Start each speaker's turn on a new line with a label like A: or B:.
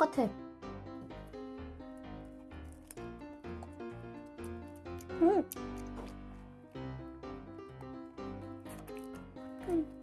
A: 똑같아 음. 음.